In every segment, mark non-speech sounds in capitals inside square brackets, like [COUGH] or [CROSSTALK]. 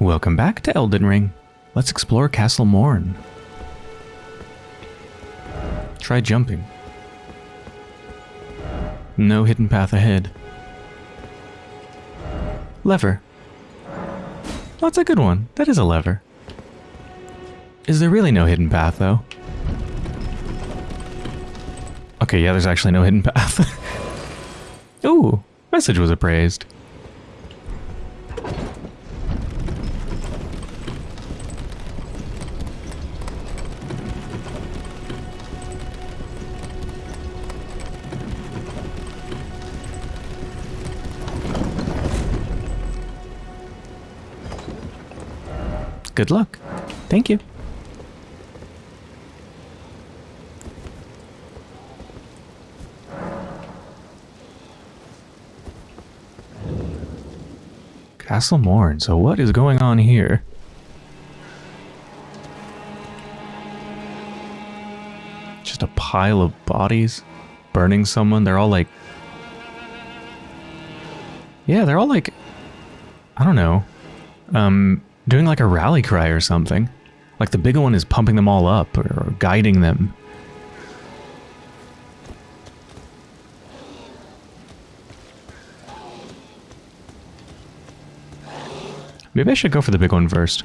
Welcome back to Elden Ring. Let's explore Castle Morne. Try jumping. No hidden path ahead. Lever. That's a good one. That is a lever. Is there really no hidden path, though? Okay, yeah, there's actually no hidden path. [LAUGHS] Ooh, message was appraised. Good luck. Thank you. Castle Morne. So what is going on here? Just a pile of bodies burning someone. They're all like... Yeah, they're all like... I don't know. Um, doing like a rally cry or something. Like the big one is pumping them all up or, or guiding them. Maybe I should go for the big one first.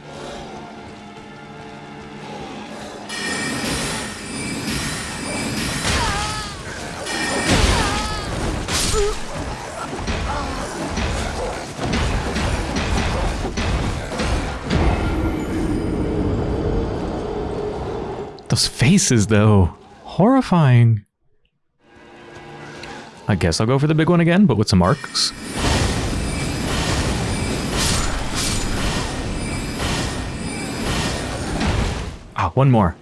Those faces, though. Horrifying. I guess I'll go for the big one again, but with some arcs. Ah, one more.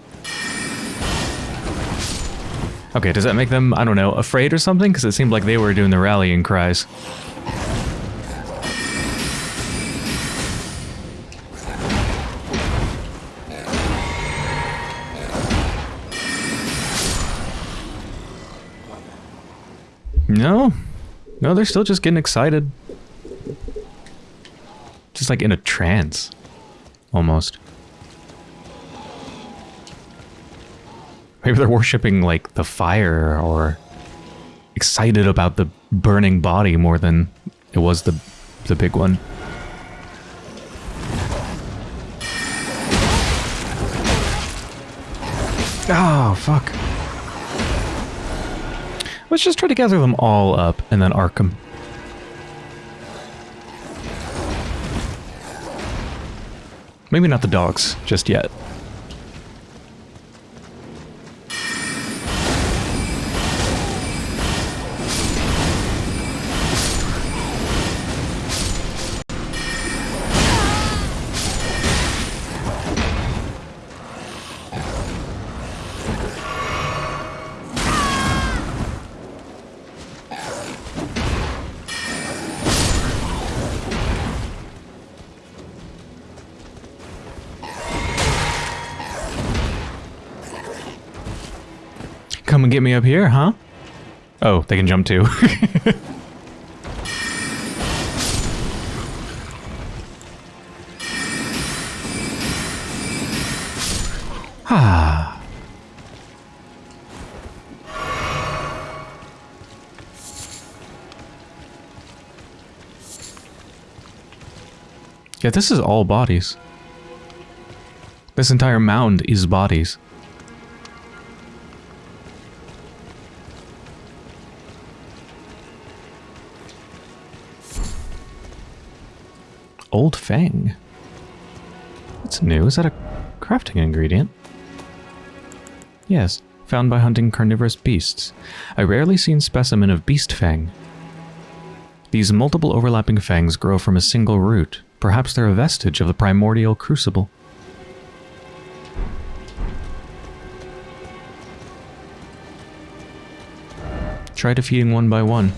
Okay, does that make them, I don't know, afraid or something? Because it seemed like they were doing the rallying cries. No. No, they're still just getting excited. Just like in a trance. Almost. Maybe they're worshipping like the fire or excited about the burning body more than it was the the big one. Oh, fuck. Let's just try to gather them all up and then arc them. Maybe not the dogs just yet. Come and get me up here, huh? Oh, they can jump too. ah. [LAUGHS] [SIGHS] Yeah, this is all bodies. This entire mound is bodies. Old Fang. That's new. Is that a crafting ingredient? Yes, found by hunting carnivorous beasts. A rarely seen specimen of beast fang. These multiple overlapping fangs grow from a single root. Perhaps they're a vestige of the primordial crucible. Try defeating one by one.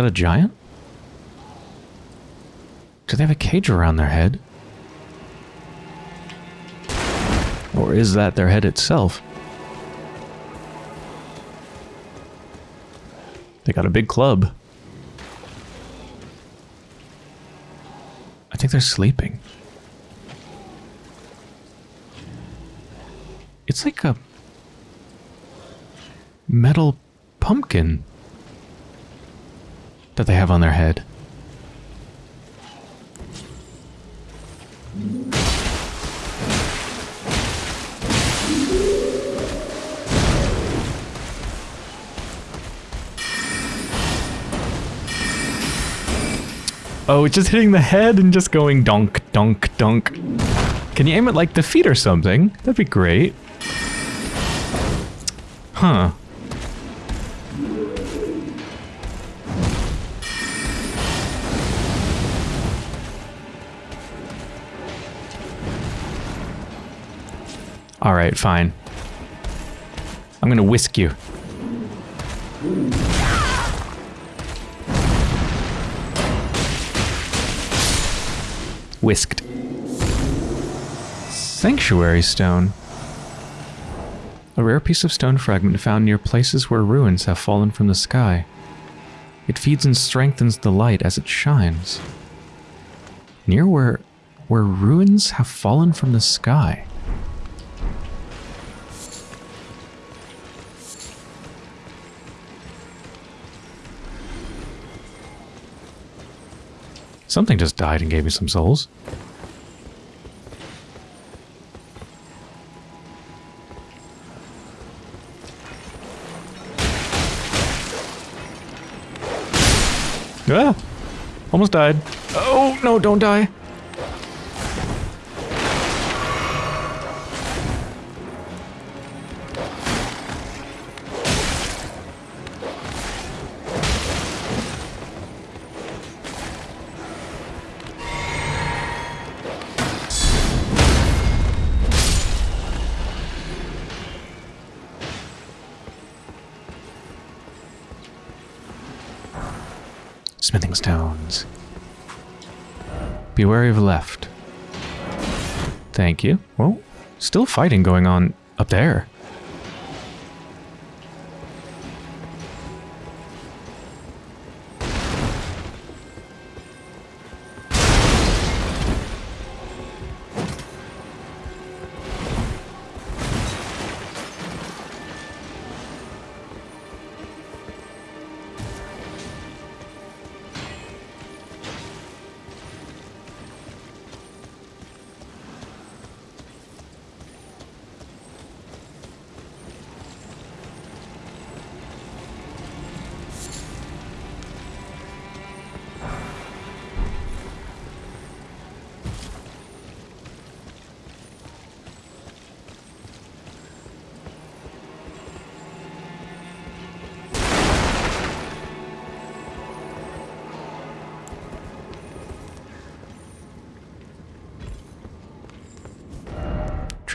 That a giant? Do they have a cage around their head? Or is that their head itself? They got a big club. I think they're sleeping. It's like a metal pumpkin that they have on their head. Oh, it's just hitting the head and just going donk, donk, donk. Can you aim it like the feet or something? That'd be great. Huh. Alright, fine. I'm gonna whisk you. Whisked. Sanctuary stone. A rare piece of stone fragment found near places where ruins have fallen from the sky. It feeds and strengthens the light as it shines. Near where where ruins have fallen from the sky. Something just died and gave me some souls. Ah! Almost died. Oh, no, don't die. Smithing stones. Be wary of left. Thank you. Well, still fighting going on up there.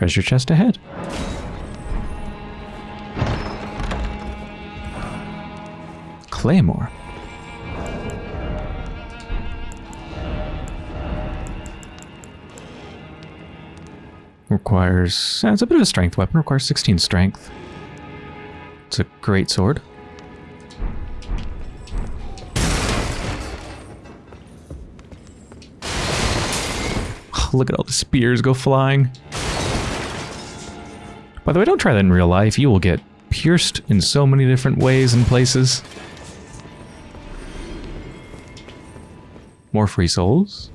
Treasure chest ahead. Claymore. Requires... it's a bit of a strength weapon. Requires 16 strength. It's a great sword. Look at all the spears go flying. By the way, don't try that in real life. You will get pierced in so many different ways and places. More free souls.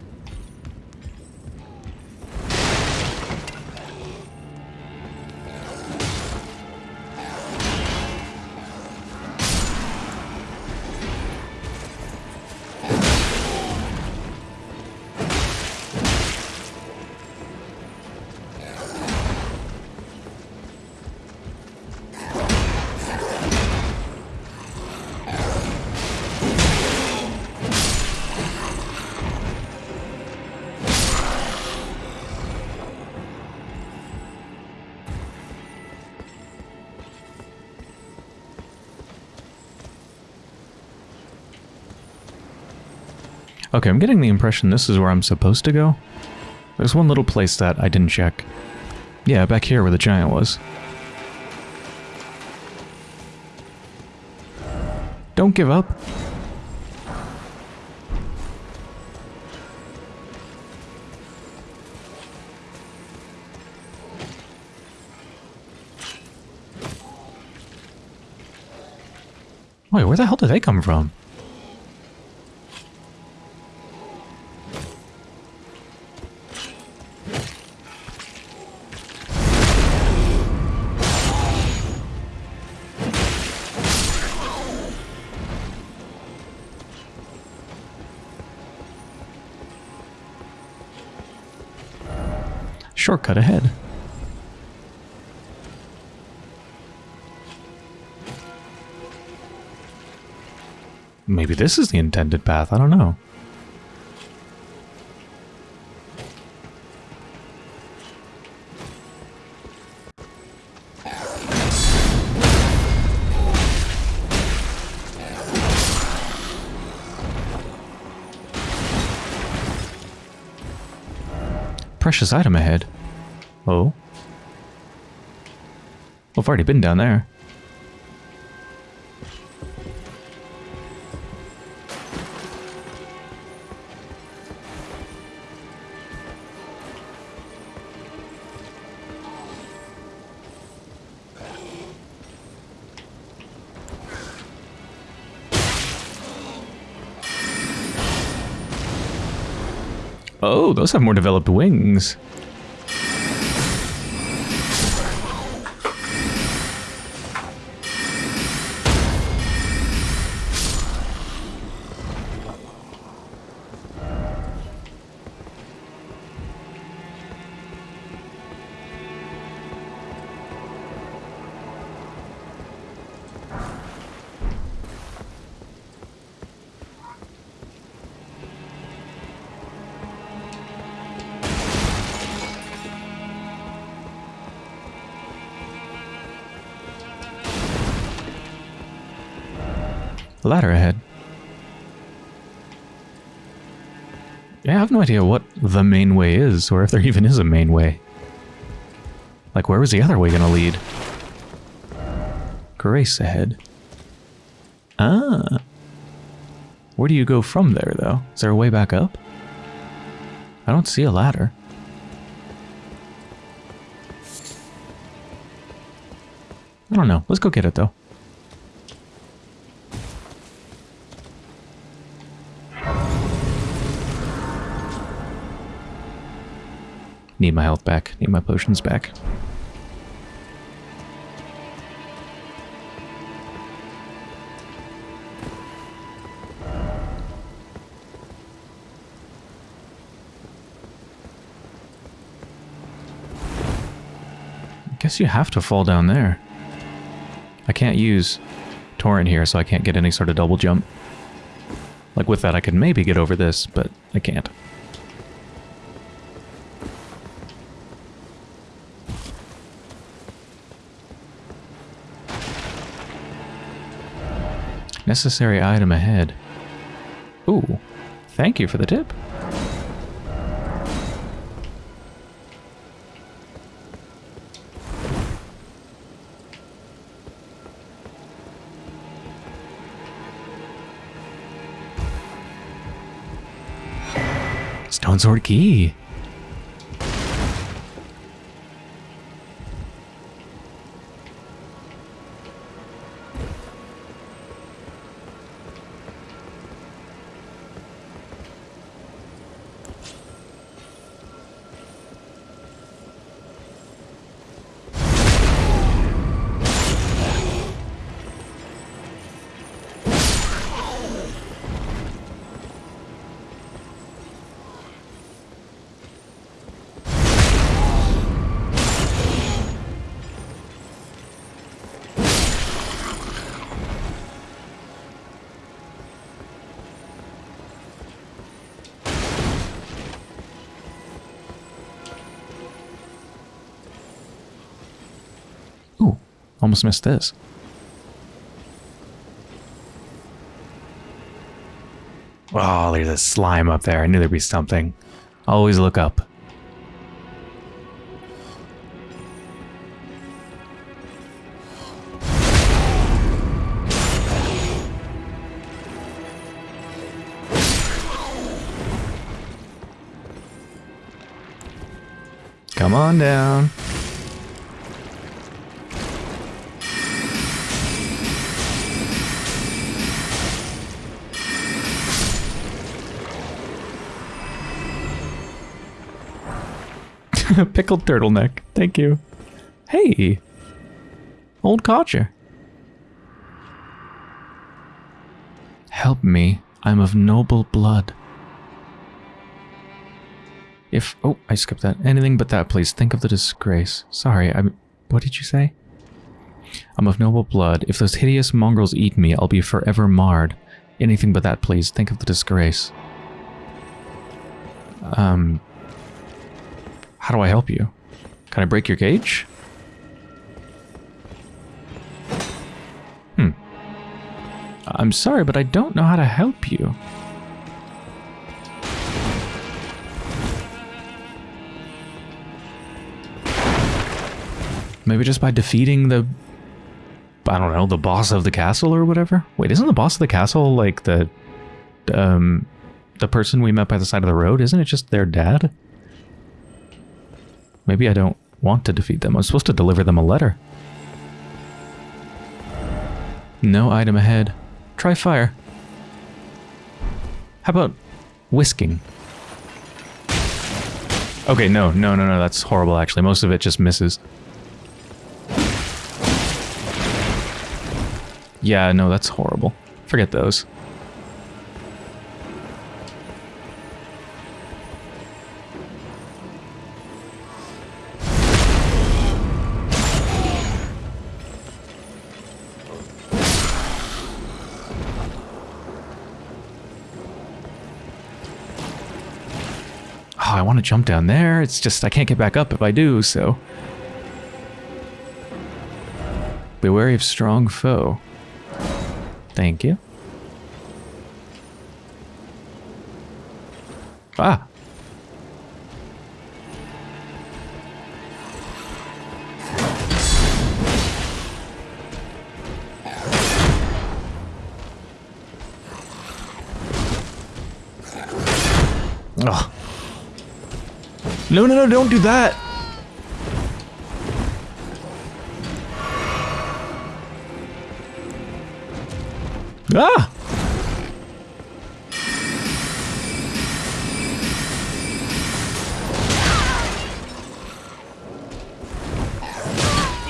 Okay, I'm getting the impression this is where I'm supposed to go. There's one little place that I didn't check. Yeah, back here where the giant was. Don't give up. Wait, where the hell did they come from? Shortcut ahead. Maybe this is the intended path, I don't know. Precious item ahead. Oh. I've already been down there. Those have more developed wings. Ladder ahead. Yeah, I have no idea what the main way is, or if there even is a main way. Like, where was the other way gonna lead? Grace ahead. Ah. Where do you go from there, though? Is there a way back up? I don't see a ladder. I don't know. Let's go get it, though. Need my health back. Need my potions back. I guess you have to fall down there. I can't use Torrent here, so I can't get any sort of double jump. Like with that, I could maybe get over this, but I can't. Necessary item ahead. Ooh, thank you for the tip. Stone Sword Key. Almost missed this. Oh, there's a slime up there. I knew there'd be something. Always look up. Come on down. [LAUGHS] Pickled turtleneck. Thank you. Hey. Old codger. Help me. I'm of noble blood. If... Oh, I skipped that. Anything but that, please. Think of the disgrace. Sorry, I'm... What did you say? I'm of noble blood. If those hideous mongrels eat me, I'll be forever marred. Anything but that, please. Think of the disgrace. Um... How do I help you? Can I break your cage? Hmm. I'm sorry, but I don't know how to help you. Maybe just by defeating the... I don't know, the boss of the castle or whatever? Wait, isn't the boss of the castle like the... Um... The person we met by the side of the road? Isn't it just their dad? Maybe I don't want to defeat them. I'm supposed to deliver them a letter. No item ahead. Try fire. How about whisking? Okay, no, no, no, no, that's horrible actually. Most of it just misses. Yeah, no, that's horrible. Forget those. To jump down there. It's just, I can't get back up if I do, so... Be wary of strong foe. Thank you. No, no, no, don't do that. Ah!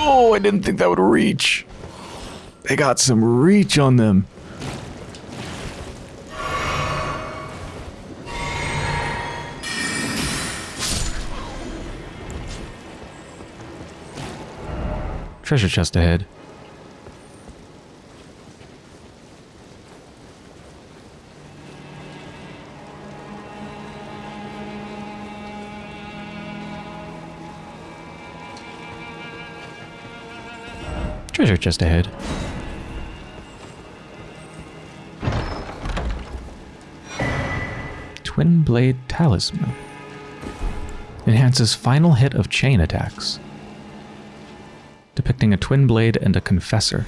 Oh, I didn't think that would reach. They got some reach on them. Treasure chest ahead. Treasure chest ahead. Twin Blade Talisman. Enhances final hit of chain attacks. Depicting a twin blade and a confessor.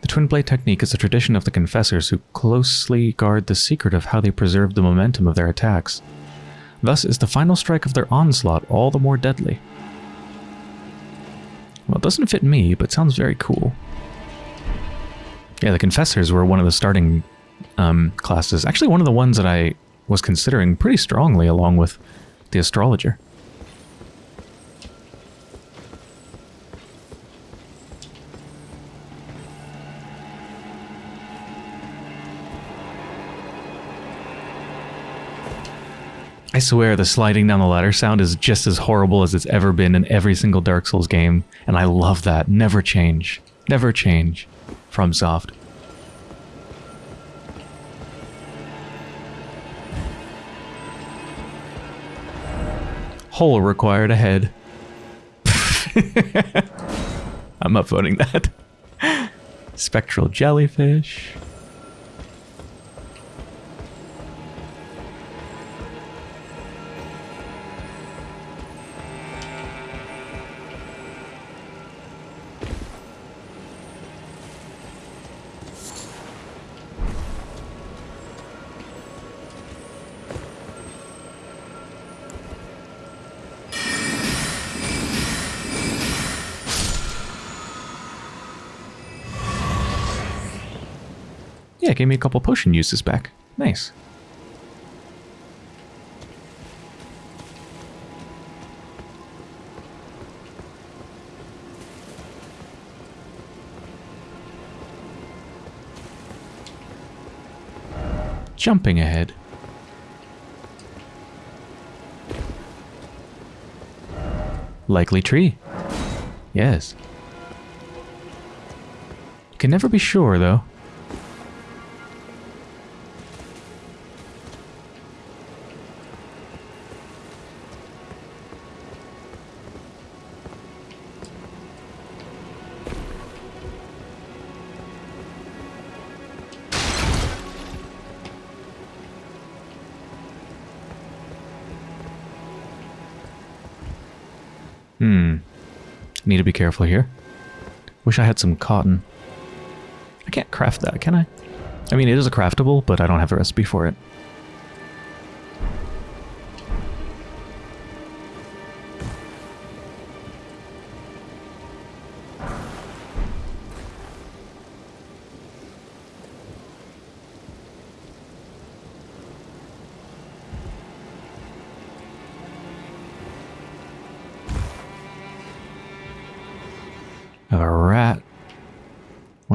The twin blade technique is a tradition of the confessors who closely guard the secret of how they preserve the momentum of their attacks. Thus is the final strike of their onslaught all the more deadly. Well, it doesn't fit me, but sounds very cool. Yeah, the Confessors were one of the starting um, classes. Actually, one of the ones that I was considering pretty strongly along with the Astrologer. I swear the sliding down the ladder sound is just as horrible as it's ever been in every single Dark Souls game, and I love that. Never change. Never change. From Soft. Hole required ahead. [LAUGHS] I'm upvoting that. Spectral jellyfish. Gave me a couple potion uses back. Nice. Jumping ahead. Likely tree. Yes. You Can never be sure, though. Careful here. Wish I had some cotton. I can't craft that, can I? I mean, it is a craftable, but I don't have a recipe for it.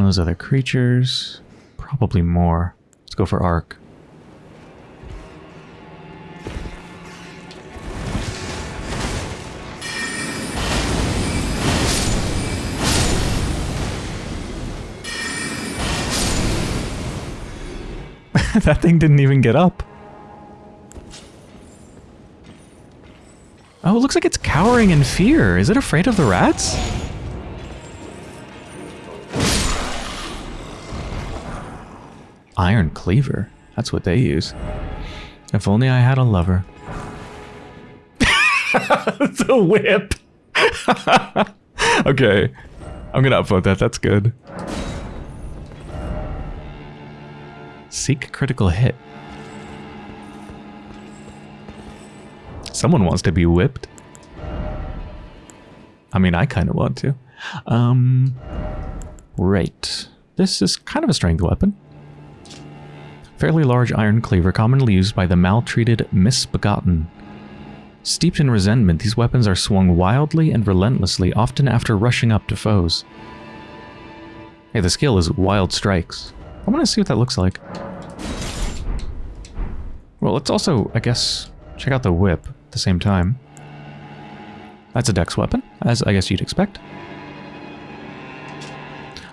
Those other creatures. Probably more. Let's go for Ark. [LAUGHS] that thing didn't even get up. Oh, it looks like it's cowering in fear. Is it afraid of the rats? Iron cleaver. That's what they use. If only I had a lover. [LAUGHS] the whip. [LAUGHS] okay. I'm gonna upvote that. That's good. Seek critical hit. Someone wants to be whipped. I mean, I kind of want to. Um, right. This is kind of a strength weapon. Fairly large iron cleaver commonly used by the maltreated misbegotten. Steeped in resentment, these weapons are swung wildly and relentlessly, often after rushing up to foes. Hey, the skill is Wild Strikes. I want to see what that looks like. Well, let's also, I guess, check out the whip at the same time. That's a dex weapon, as I guess you'd expect.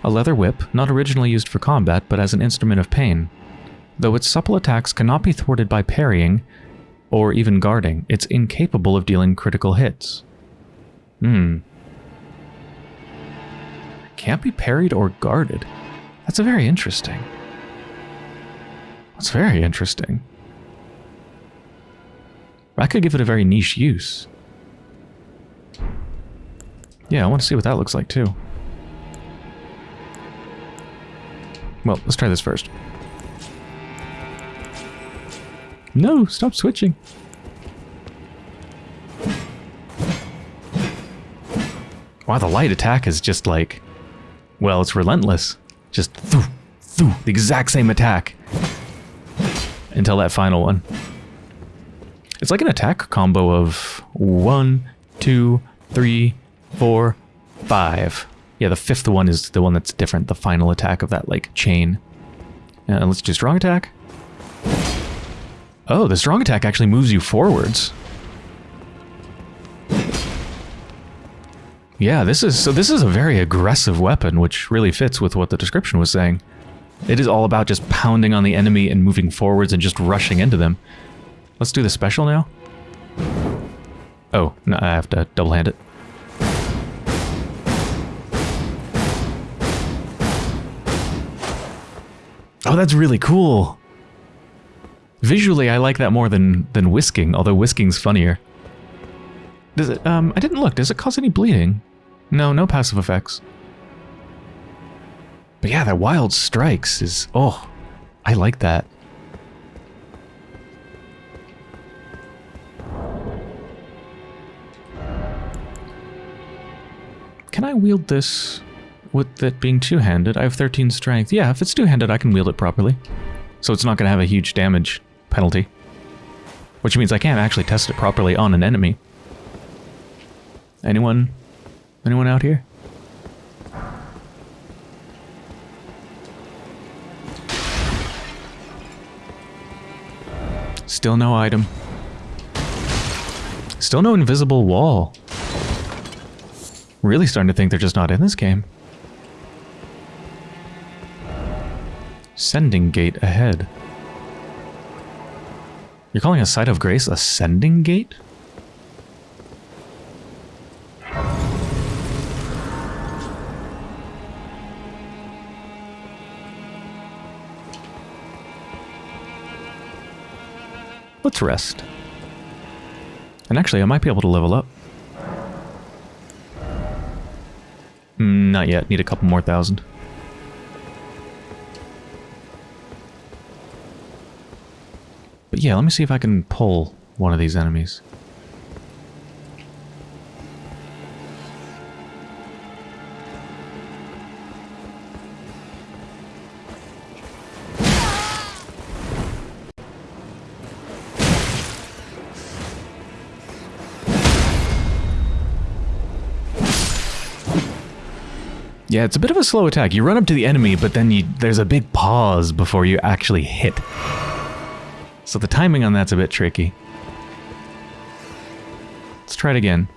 A leather whip, not originally used for combat, but as an instrument of pain. Though its supple attacks cannot be thwarted by parrying or even guarding, it's incapable of dealing critical hits. Hmm. Can't be parried or guarded. That's a very interesting. That's very interesting. I could give it a very niche use. Yeah, I want to see what that looks like too. Well, let's try this first. No, stop switching. Wow, the light attack is just like... Well, it's relentless. Just thoo, thoo, the exact same attack. Until that final one. It's like an attack combo of one, two, three, four, five. Yeah, the fifth one is the one that's different, the final attack of that, like, chain. And let's do strong attack. Oh, the strong attack actually moves you forwards. Yeah, this is so this is a very aggressive weapon, which really fits with what the description was saying. It is all about just pounding on the enemy and moving forwards and just rushing into them. Let's do the special now. Oh, no, I have to double hand it. Oh, that's really cool. Visually, I like that more than than whisking, although whisking's funnier. Does it, um, I didn't look. Does it cause any bleeding? No, no passive effects. But yeah, that wild strikes is, oh, I like that. Can I wield this with it being two-handed, I have 13 strength. Yeah, if it's two-handed, I can wield it properly. So it's not going to have a huge damage penalty. Which means I can't actually test it properly on an enemy. Anyone? Anyone out here? Still no item. Still no invisible wall. Really starting to think they're just not in this game. Sending gate ahead. You're calling a site of grace a sending gate? Let's rest. And actually, I might be able to level up. Mm, not yet. Need a couple more thousand. But yeah, let me see if I can pull one of these enemies. Yeah, it's a bit of a slow attack. You run up to the enemy, but then you, there's a big pause before you actually hit. So the timing on that's a bit tricky. Let's try it again.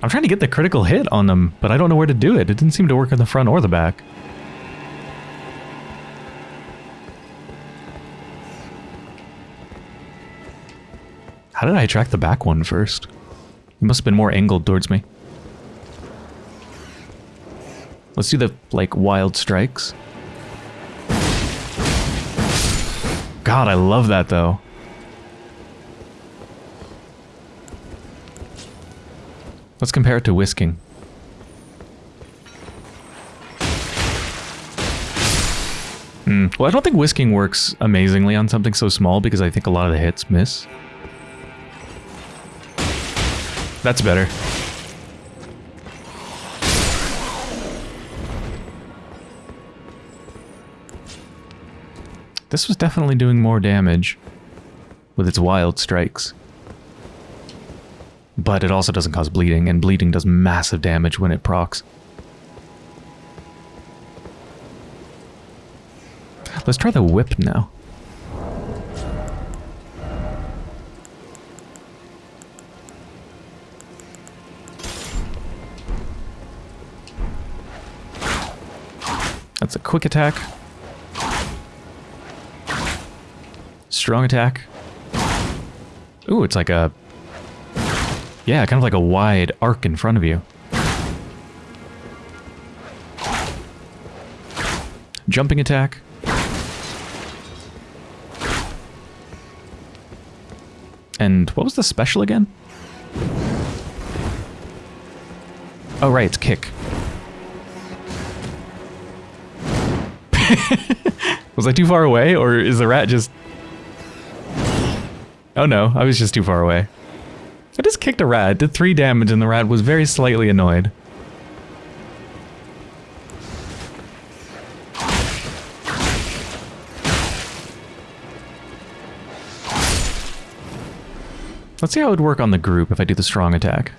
I'm trying to get the critical hit on them, but I don't know where to do it. It didn't seem to work in the front or the back. How did I attract the back one first? He must have been more angled towards me. Let's do the, like, wild strikes. God, I love that, though. Let's compare it to whisking. Hmm. Well, I don't think whisking works amazingly on something so small because I think a lot of the hits miss. That's better. This was definitely doing more damage with its wild strikes. But it also doesn't cause bleeding, and bleeding does massive damage when it procs. Let's try the whip now. That's a quick attack. Strong attack. Ooh, it's like a... Yeah, kind of like a wide arc in front of you. Jumping attack. And what was the special again? Oh, right, it's kick. [LAUGHS] was I too far away, or is the rat just... Oh no, I was just too far away. I just kicked a rat, did three damage, and the rat was very slightly annoyed. Let's see how it would work on the group if I do the strong attack.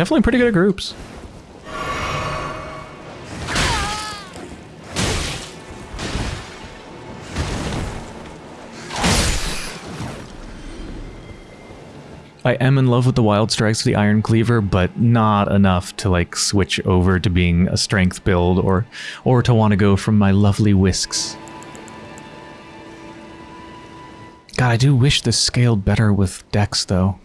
Definitely pretty good at groups. I am in love with the Wild Strikes of the Iron Cleaver, but not enough to like switch over to being a strength build or or to want to go from my lovely whisks. God, I do wish this scaled better with Dex though.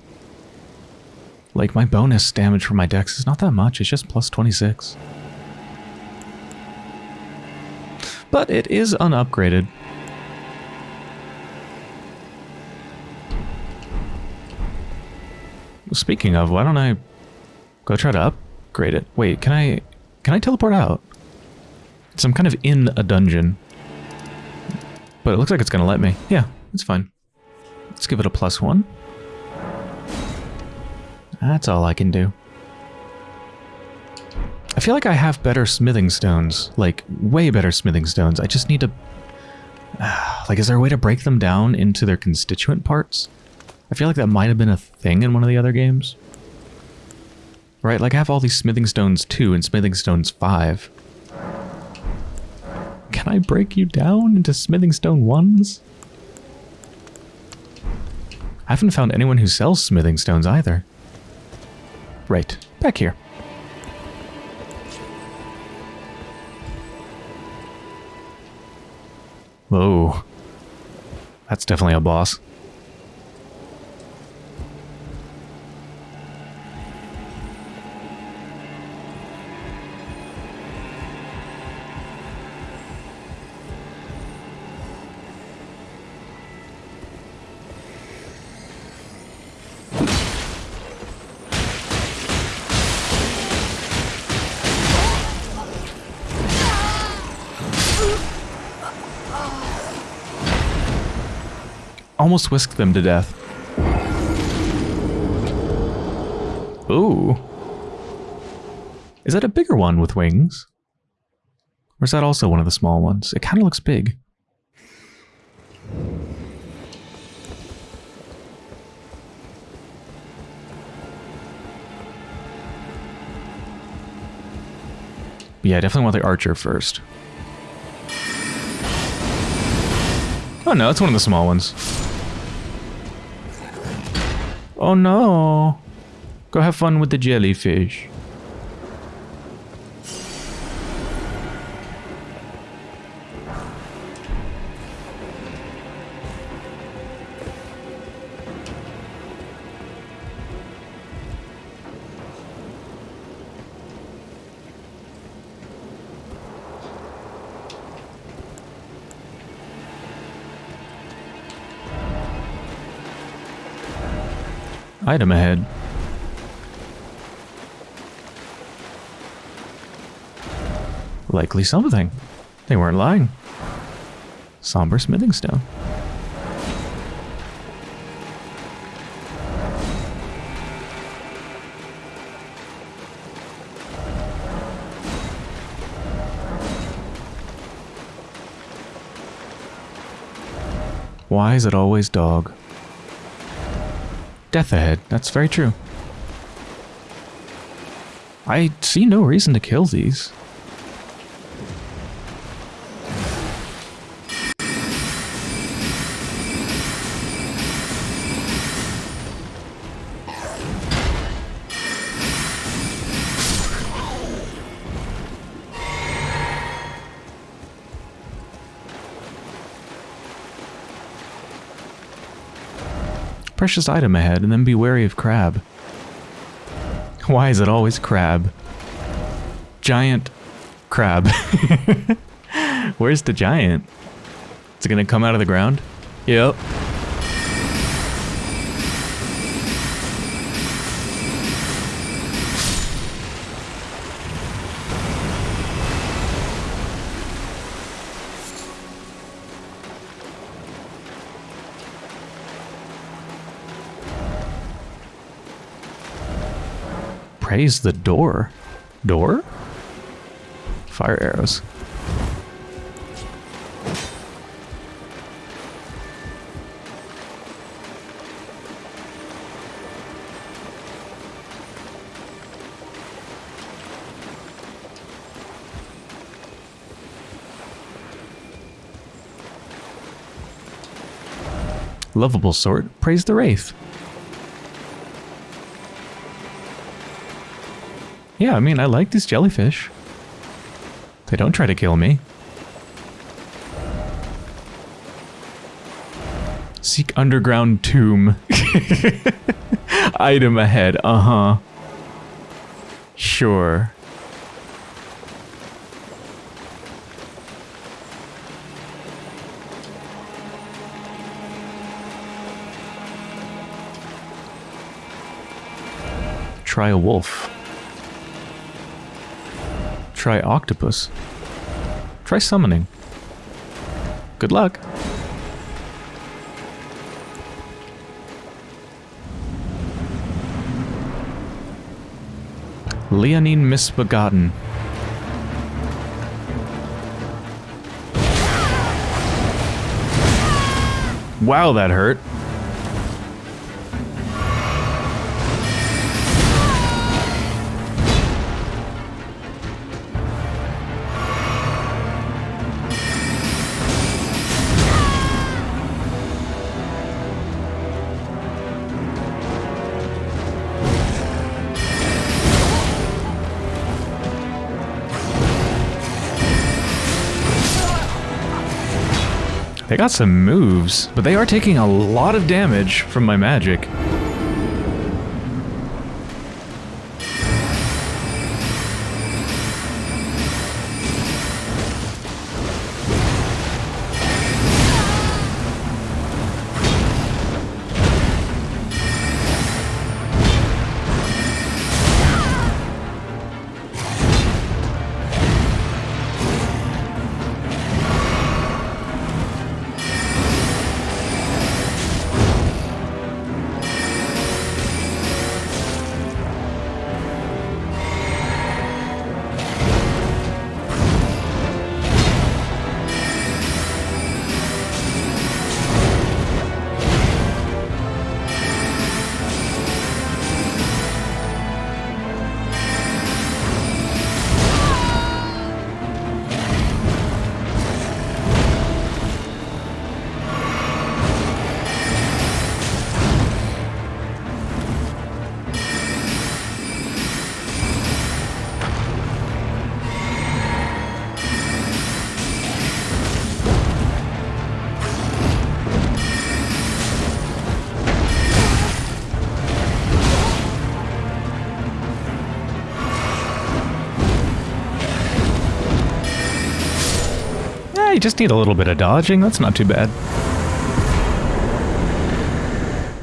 Like, my bonus damage from my dex is not that much. It's just plus 26. But it is unupgraded. Speaking of, why don't I go try to upgrade it? Wait, can I... Can I teleport out? So I'm kind of in a dungeon. But it looks like it's going to let me. Yeah, it's fine. Let's give it a plus one. That's all I can do. I feel like I have better smithing stones. Like, way better smithing stones. I just need to... [SIGHS] like, is there a way to break them down into their constituent parts? I feel like that might have been a thing in one of the other games. Right, like I have all these smithing stones 2 and smithing stones 5. Can I break you down into smithing stone 1s? I haven't found anyone who sells smithing stones either. Right, back here. Whoa. That's definitely a boss. Almost whisked them to death. Ooh. Is that a bigger one with wings? Or is that also one of the small ones? It kind of looks big. yeah, I definitely want the archer first. Oh no, it's one of the small ones. Oh no. Go have fun with the jellyfish. Item ahead. Likely something. They weren't lying. Somber smithing stone. Why is it always dog? Death ahead. That's very true. I see no reason to kill these. Precious item ahead and then be wary of crab. Why is it always crab? Giant crab. [LAUGHS] Where's the giant? Is it gonna come out of the ground? Yep. Praise the door. Door? Fire arrows. Lovable sort, praise the Wraith. Yeah, I mean, I like these jellyfish. They don't try to kill me. Seek underground tomb. [LAUGHS] Item ahead, uh-huh. Sure. Try a wolf. Try octopus. Try summoning. Good luck. Leonine Misbegotten. Wow, that hurt. They got some moves, but they are taking a lot of damage from my magic. Just need a little bit of dodging. That's not too bad.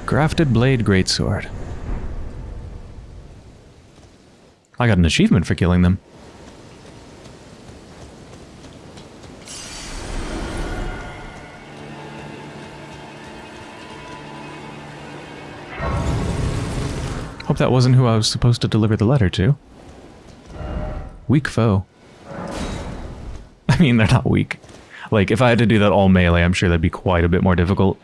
Grafted Blade Greatsword. I got an achievement for killing them. Hope that wasn't who I was supposed to deliver the letter to. Weak foe. [LAUGHS] I mean, they're not weak. Like, if I had to do that all melee, I'm sure that'd be quite a bit more difficult.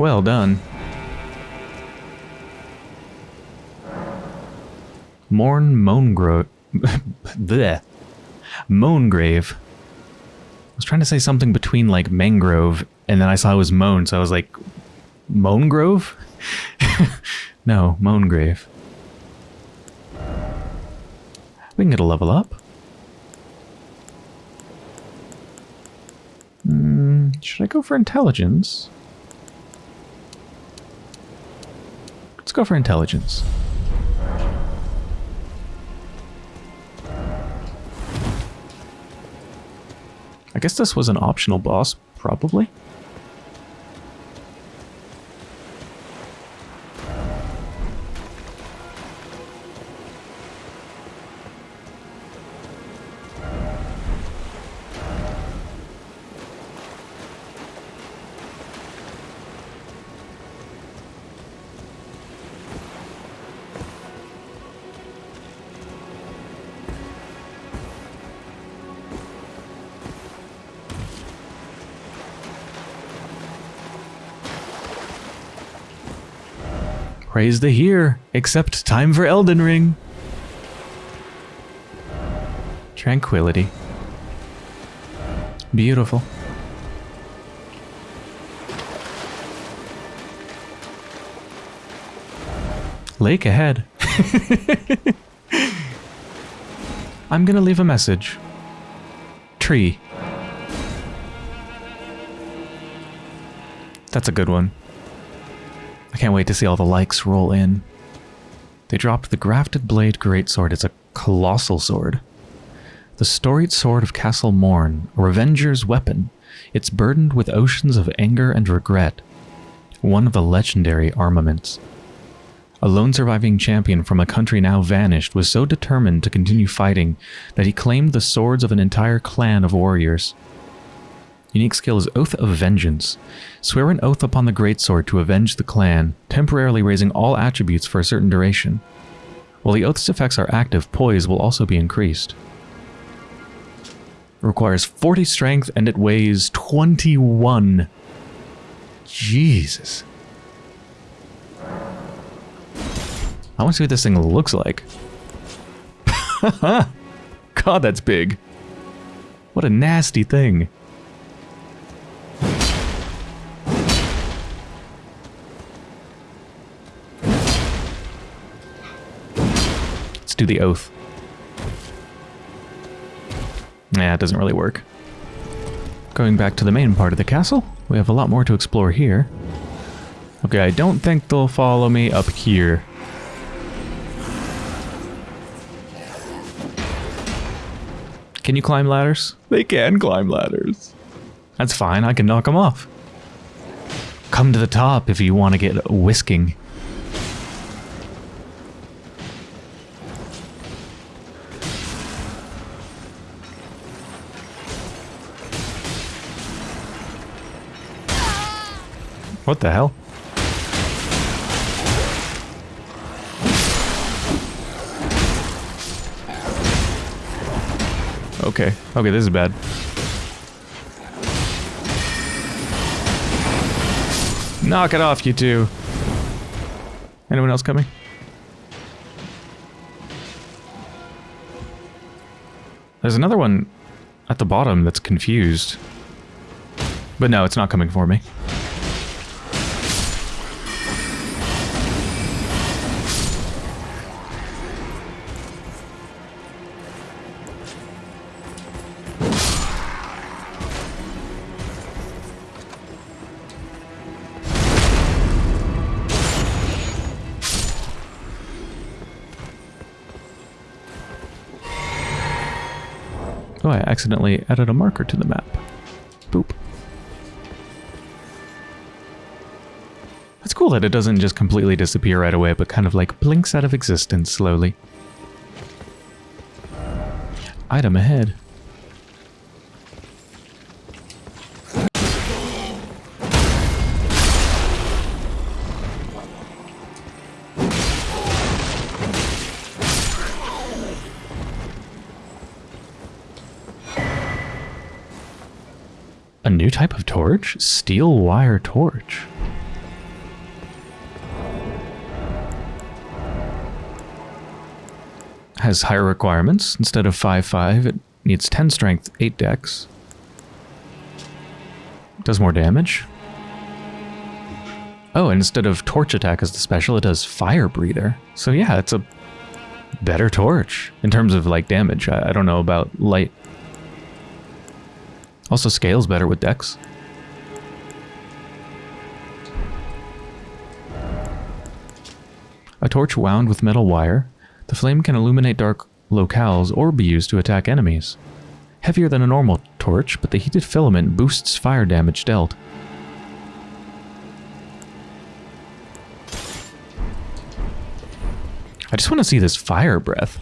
Well done. Morne Moangrove. [LAUGHS] Bleh. Moangrave. I was trying to say something between, like, mangrove, and then I saw it was moan, so I was like, Moangrove? [LAUGHS] no, Moangrave. We can get a level up. Mm, should I go for intelligence? Let's go for intelligence. I guess this was an optional boss, probably. Praise the here, except time for Elden Ring. Tranquility. Beautiful. Lake ahead. [LAUGHS] I'm gonna leave a message. Tree. That's a good one. Can't wait to see all the likes roll in. They dropped the Grafted Blade Greatsword. It's a colossal sword. The storied sword of Castle Morne, a revenger's weapon. It's burdened with oceans of anger and regret. one of the legendary armaments. A lone surviving champion from a country now vanished was so determined to continue fighting that he claimed the swords of an entire clan of warriors. Unique skill is Oath of Vengeance. Swear an oath upon the greatsword to avenge the clan, temporarily raising all attributes for a certain duration. While the oath's effects are active, poise will also be increased. Requires 40 strength and it weighs 21. Jesus. I want to see what this thing looks like. [LAUGHS] God, that's big. What a nasty thing. Do the oath. Yeah, it doesn't really work. Going back to the main part of the castle, we have a lot more to explore here. Okay, I don't think they'll follow me up here. Can you climb ladders? They can climb ladders. That's fine, I can knock them off. Come to the top if you want to get whisking. What the hell? Okay. Okay, this is bad. Knock it off, you two. Anyone else coming? There's another one at the bottom that's confused. But no, it's not coming for me. Accidentally added a marker to the map. Boop. It's cool that it doesn't just completely disappear right away, but kind of like blinks out of existence slowly. Item ahead. A new type of torch? Steel wire torch. Has higher requirements. Instead of 5-5, it needs 10 strength, 8 dex. Does more damage. Oh, and instead of torch attack as the special, it does fire breather. So yeah, it's a better torch in terms of like damage. I, I don't know about light also scales better with dex. A torch wound with metal wire, the flame can illuminate dark locales or be used to attack enemies. Heavier than a normal torch, but the heated filament boosts fire damage dealt. I just want to see this fire breath.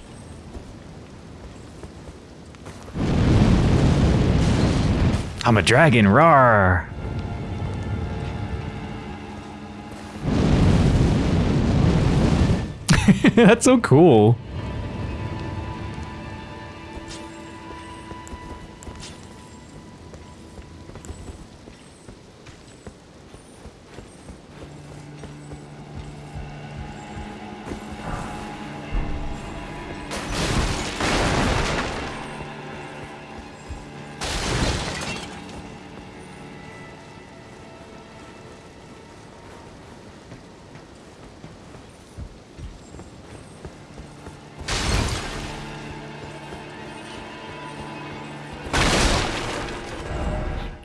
I'm a dragon, roar! [LAUGHS] That's so cool.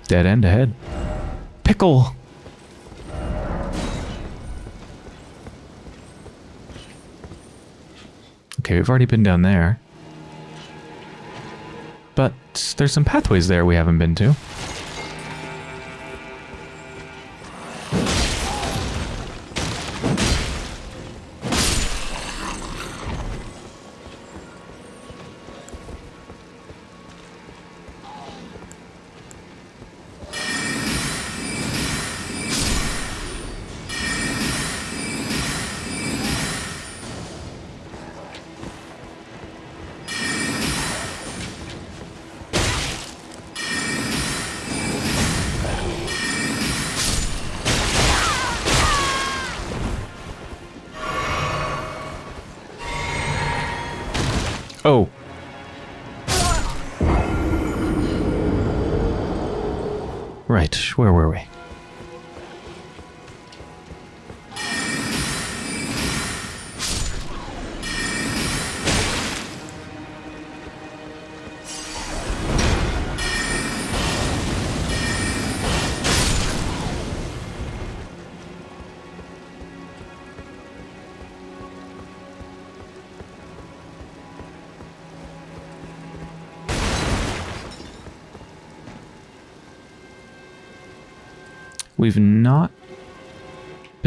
Dead end ahead. Pickle! Okay, we've already been down there. But there's some pathways there we haven't been to.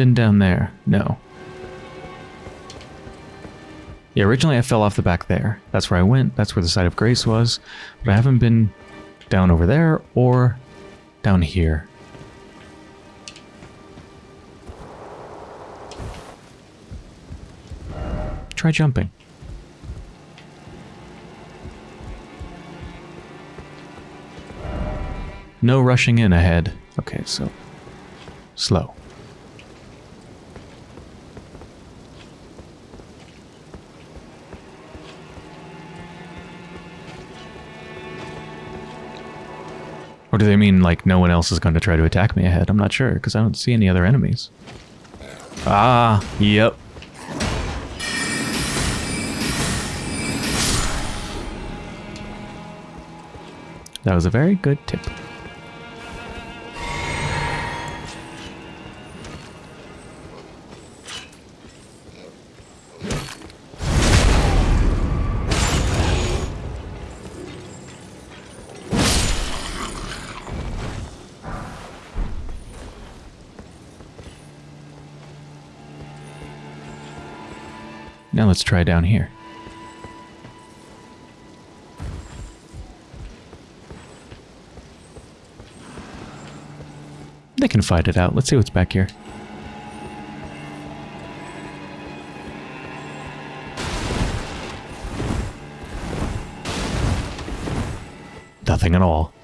Been down there. No. Yeah, originally I fell off the back there. That's where I went. That's where the site of grace was. But I haven't been down over there or down here. Try jumping. No rushing in ahead. Okay, so slow. Or do they mean like no one else is going to try to attack me ahead? I'm not sure because I don't see any other enemies. Ah, yep. That was a very good tip. Let's try down here. They can fight it out. Let's see what's back here. Nothing at all.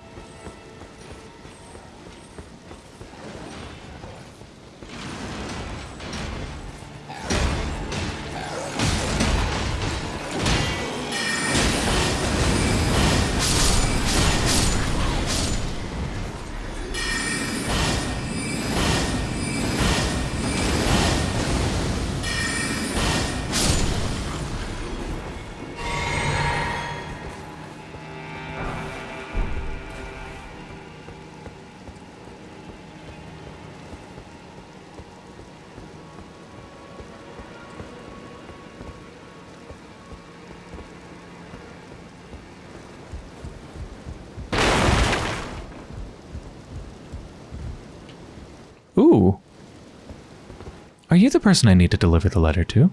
Are you the person I need to deliver the letter to?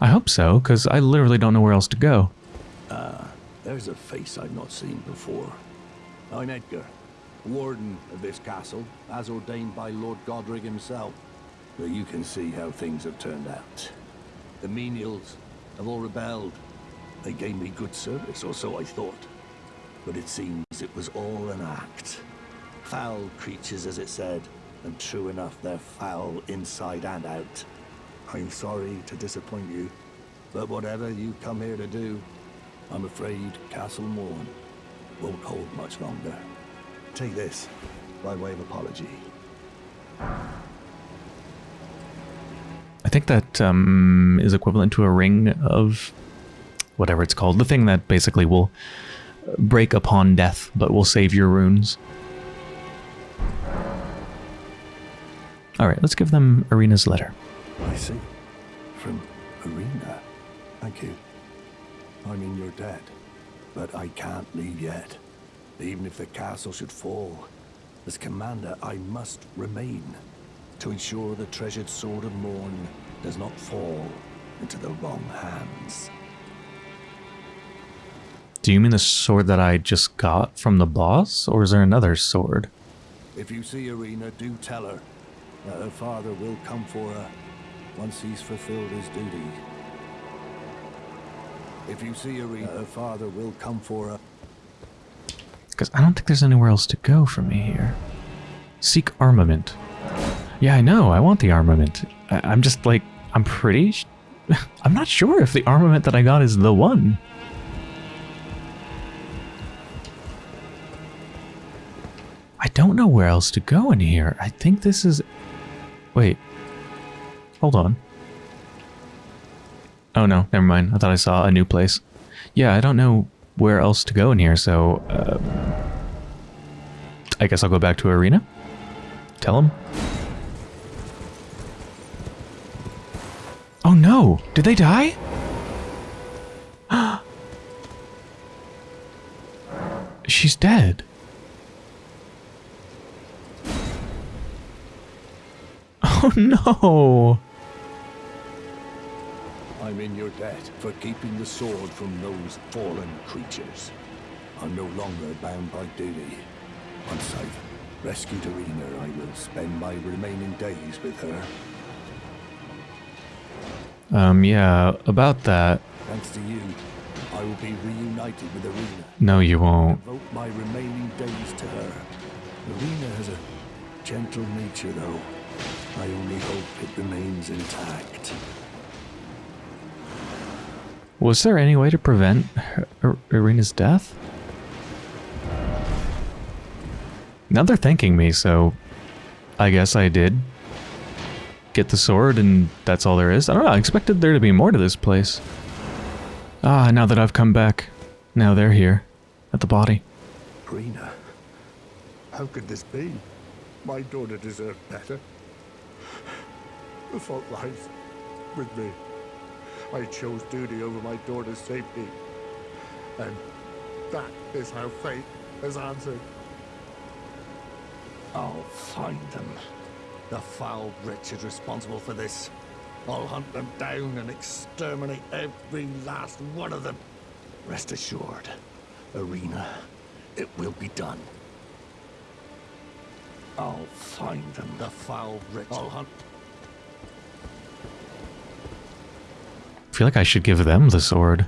I hope so, because I literally don't know where else to go. Ah, there's a face I've not seen before. I'm Edgar, warden of this castle, as ordained by Lord Godrick himself. But you can see how things have turned out. The menials have all rebelled. They gave me good service, or so I thought. But it seems it was all an act. Foul creatures, as it said, and true enough, they're foul inside and out. I'm sorry to disappoint you, but whatever you come here to do, I'm afraid Castle Morne won't hold much longer. Take this, by way of apology. I think that um, is equivalent to a ring of whatever it's called. The thing that basically will break upon death, but will save your runes. Alright, let's give them Irina's letter. I see. From Irina. Thank you. I mean, you're dead. But I can't leave yet. Even if the castle should fall, as commander, I must remain to ensure the treasured sword of Morne does not fall into the wrong hands. Do you mean the sword that I just got from the boss, or is there another sword? If you see Irina, do tell her that her father will come for her once he's fulfilled his duty. If you see Irina, her father will come for her. Because I don't think there's anywhere else to go from me here. Seek armament. Yeah, I know. I want the armament. I, I'm just like, I'm pretty. [LAUGHS] I'm not sure if the armament that I got is the one. I don't know where else to go in here. I think this is. Wait. Hold on. Oh no, never mind. I thought I saw a new place. Yeah, I don't know where else to go in here, so. Um, I guess I'll go back to Irina. Tell him. Oh no! Did they die? [GASPS] She's dead. Oh no! I'm in your debt for keeping the sword from those fallen creatures. I'm no longer bound by duty. Once I've rescued Irina, I will spend my remaining days with her. Um, yeah, about that. Thanks to you, I will be reunited with Irina. No, you won't. Devote my remaining days to her. Irina has a gentle nature, though. I only hope it remains intact. Was there any way to prevent Irina's death? Now they're thanking me, so I guess I did get the sword and that's all there is. I don't know, I expected there to be more to this place. Ah, now that I've come back, now they're here at the body. Irina, how could this be? My daughter deserved better. The fault lies with me. I chose duty over my daughter's safety. And that is how fate has answered. I'll find them. The foul wretches responsible for this. I'll hunt them down and exterminate every last one of them. Rest assured, Irina, it will be done. I'll find them, the foul wretches. I'll hunt. Feel like I should give them the sword.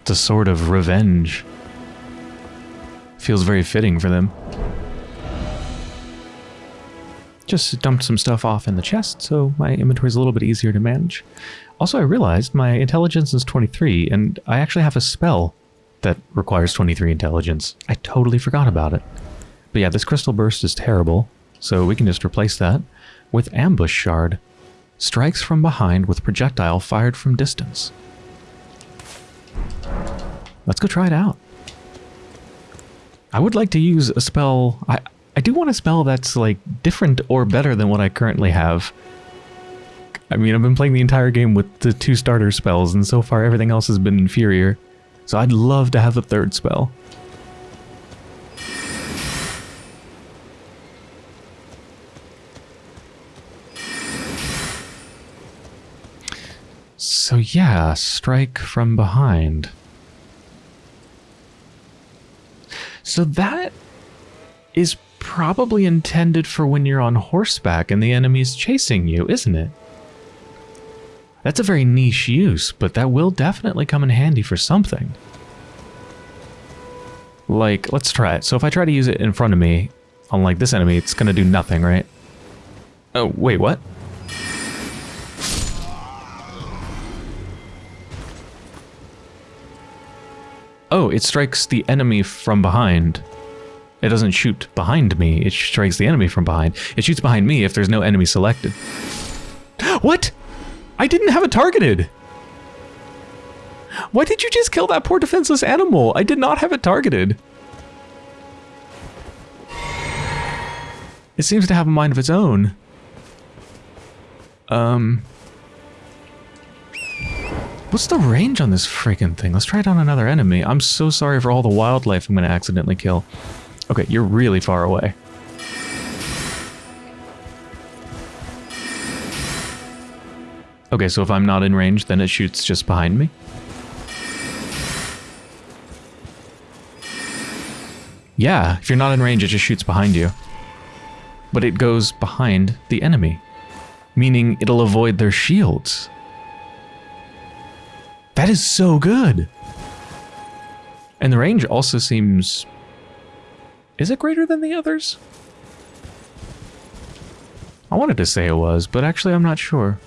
It's a sword of revenge. Feels very fitting for them. Just dumped some stuff off in the chest, so my inventory is a little bit easier to manage. Also, I realized my intelligence is 23, and I actually have a spell that requires 23 intelligence. I totally forgot about it. But yeah, this crystal burst is terrible, so we can just replace that with ambush shard. Strikes from behind with projectile fired from distance. Let's go try it out. I would like to use a spell. I, I do want a spell that's like different or better than what I currently have. I mean, I've been playing the entire game with the two starter spells, and so far everything else has been inferior. So I'd love to have a third spell. So yeah, strike from behind. So that is probably intended for when you're on horseback and the enemy's chasing you, isn't it? That's a very niche use, but that will definitely come in handy for something. Like, let's try it. So if I try to use it in front of me, unlike this enemy, it's gonna do nothing, right? Oh, wait, what? Oh, it strikes the enemy from behind. It doesn't shoot behind me, it strikes the enemy from behind. It shoots behind me if there's no enemy selected. [GASPS] What? I didn't have it targeted! Why did you just kill that poor defenseless animal? I did not have it targeted. It seems to have a mind of its own. Um... What's the range on this freaking thing? Let's try it on another enemy. I'm so sorry for all the wildlife I'm going to accidentally kill. Okay, you're really far away. Okay, so if I'm not in range, then it shoots just behind me. Yeah, if you're not in range, it just shoots behind you. But it goes behind the enemy, meaning it'll avoid their shields. That is so good. And the range also seems... Is it greater than the others? I wanted to say it was, but actually I'm not sure.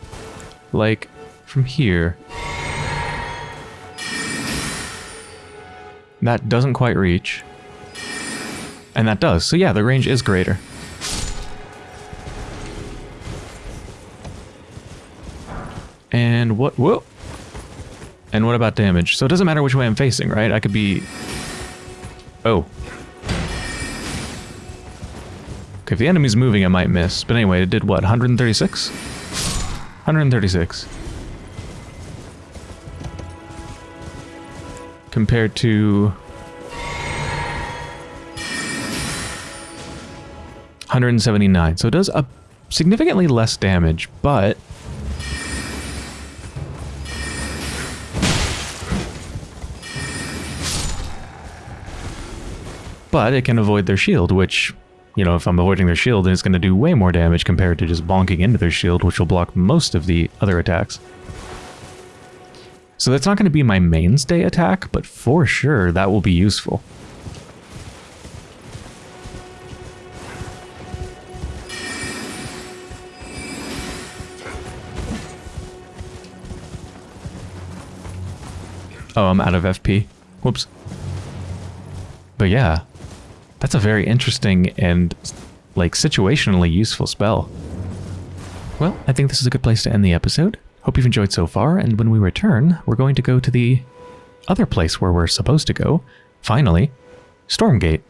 Like, from here. That doesn't quite reach. And that does. So yeah, the range is greater. And what... Whoa! And what about damage? So it doesn't matter which way I'm facing, right? I could be... Oh. Okay, if the enemy's moving, I might miss. But anyway, it did what? 136? 136. Compared to... 179. So it does a significantly less damage, but but it can avoid their shield, which, you know, if I'm avoiding their shield, then it's going to do way more damage compared to just bonking into their shield, which will block most of the other attacks. So that's not going to be my mainstay attack, but for sure that will be useful. Oh, I'm out of FP. Whoops. But yeah, that's a very interesting and, like, situationally useful spell. Well, I think this is a good place to end the episode. Hope you've enjoyed so far, and when we return, we're going to go to the other place where we're supposed to go. Finally, Stormgate.